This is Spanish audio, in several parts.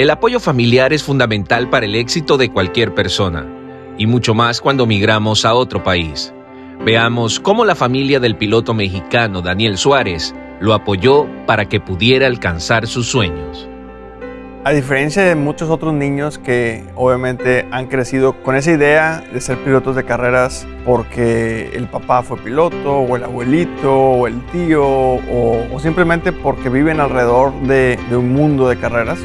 El apoyo familiar es fundamental para el éxito de cualquier persona, y mucho más cuando migramos a otro país. Veamos cómo la familia del piloto mexicano Daniel Suárez lo apoyó para que pudiera alcanzar sus sueños. A diferencia de muchos otros niños que obviamente han crecido con esa idea de ser pilotos de carreras porque el papá fue piloto, o el abuelito, o el tío, o, simplemente porque viven alrededor de, un mundo de carreras,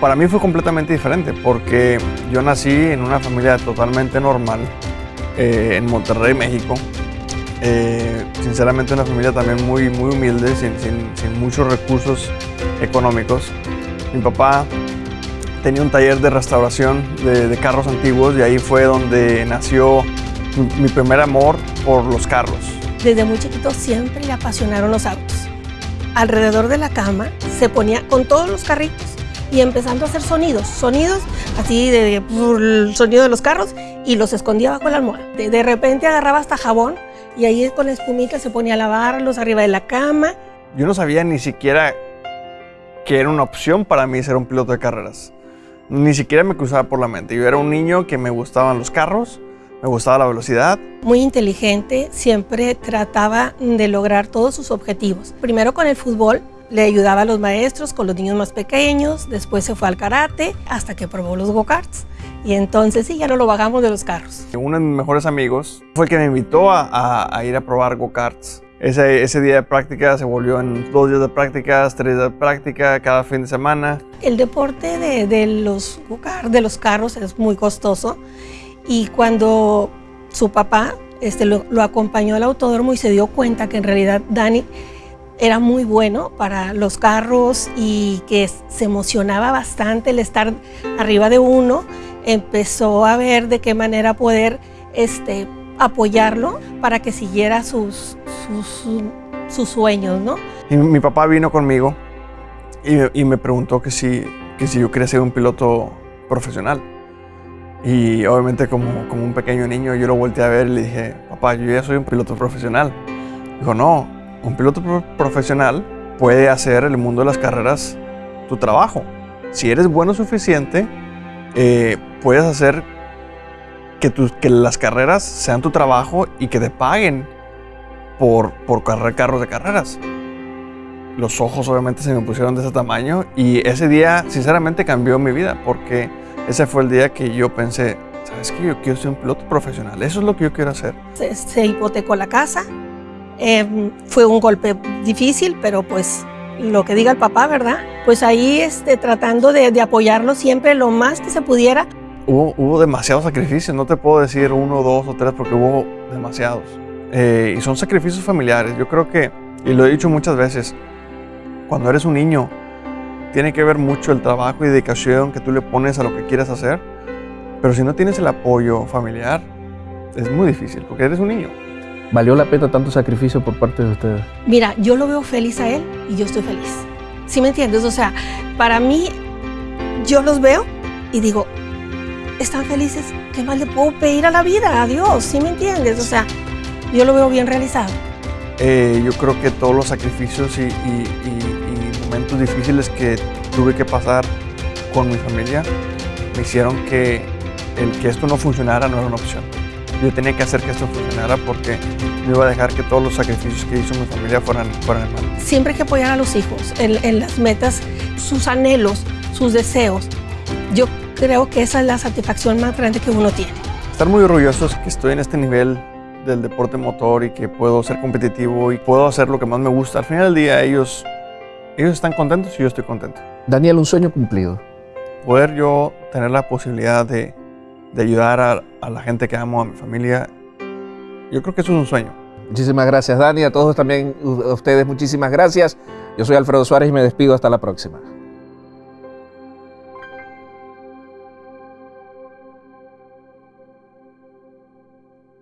para mí fue completamente diferente porque yo nací en una familia totalmente normal eh, en Monterrey, México. Eh, sinceramente una familia también muy, muy humilde, sin, sin muchos recursos económicos. Mi papá tenía un taller de restauración de, carros antiguos y ahí fue donde nació mi, primer amor por los carros. Desde muy chiquito siempre le apasionaron los autos. Alrededor de la cama se ponía con todos los carritos y empezando a hacer sonidos, sonidos así de, el sonido de los carros y los escondía bajo la almohada. De, de repente agarraba hasta jabón y ahí con la espumita se ponía a lavarlos arriba de la cama. Yo no sabía ni siquiera que era una opción para mí ser un piloto de carreras. Ni siquiera me cruzaba por la mente. Yo era un niño que me gustaban los carros, me gustaba la velocidad. Muy inteligente, siempre trataba de lograr todos sus objetivos. Primero con el fútbol, le ayudaba a los maestros con los niños más pequeños, después se fue al karate hasta que probó los go-karts. Y entonces sí, ya no lo bajamos de los carros. Uno de mis mejores amigos fue el que me invitó a, a ir a probar go-karts. Ese, día de práctica se volvió en dos días de prácticas, tres días de práctica cada fin de semana. El deporte de, los, de los carros es muy costoso y cuando su papá este, lo, acompañó al autódromo y se dio cuenta que en realidad Dani era muy bueno para los carros y que se emocionaba bastante el estar arriba de uno, empezó a ver de qué manera poder este, apoyarlo para que siguiera sus, sus, sueños, ¿no? Y mi papá vino conmigo y, me preguntó que si, que si yo quería ser un piloto profesional. Y obviamente como, como un pequeño niño yo lo volteé a ver y le dije, papá, yo ya soy un piloto profesional. Dijo, no, un piloto profesional puede hacer el mundo de las carreras tu trabajo. Si eres bueno suficiente, eh, puedes hacer que, las carreras sean tu trabajo y que te paguen por, por correr carros de carreras. Los ojos obviamente se me pusieron de ese tamaño y ese día sinceramente cambió mi vida porque ese fue el día que yo pensé, ¿sabes qué? Yo quiero ser un piloto profesional, eso es lo que yo quiero hacer. Se, hipotecó la casa, em, fue un golpe difícil, pero pues lo que diga el papá, ¿verdad? Pues ahí este, tratando de, de apoyarlo siempre lo más que se pudiera. Hubo, hubo demasiados sacrificios, no te puedo decir uno, dos o tres porque hubo demasiados. Eh, y son sacrificios familiares. Yo creo que, y lo he dicho muchas veces, cuando eres un niño, tiene que ver mucho el trabajo y dedicación que tú le pones a lo que quieras hacer. Pero si no tienes el apoyo familiar, es muy difícil, porque eres un niño. ¿Valió la pena tanto sacrificio por parte de ustedes? Mira, yo lo veo feliz a él y yo estoy feliz. ¿Sí me entiendes? O sea, para mí, yo los veo y digo, están felices, ¿qué más le puedo pedir a la vida? A Dios, ¿sí me entiendes? O sea, yo lo veo bien realizado. Eh, yo creo que todos los sacrificios y, momentos difíciles que tuve que pasar con mi familia me hicieron que el que esto no funcionara no era una opción. Yo tenía que hacer que esto funcionara porque no iba a dejar que todos los sacrificios que hizo mi familia fueran, fueran en vano. Siempre hay que apoyar a los hijos en, en las metas, sus anhelos, sus deseos. Yo creo que esa es la satisfacción más grande que uno tiene. Estar muy orgullosos que estoy en este nivel del deporte motor y que puedo ser competitivo y puedo hacer lo que más me gusta. Al final del día ellos, ellos están contentos y yo estoy contento. Daniel, un sueño cumplido. Poder yo tener la posibilidad de, de ayudar a, la gente que amo, a mi familia, yo creo que eso es un sueño. Muchísimas gracias, Dani. A todos también, a ustedes, muchísimas gracias. Yo soy Alfredo Suárez y me despido hasta la próxima.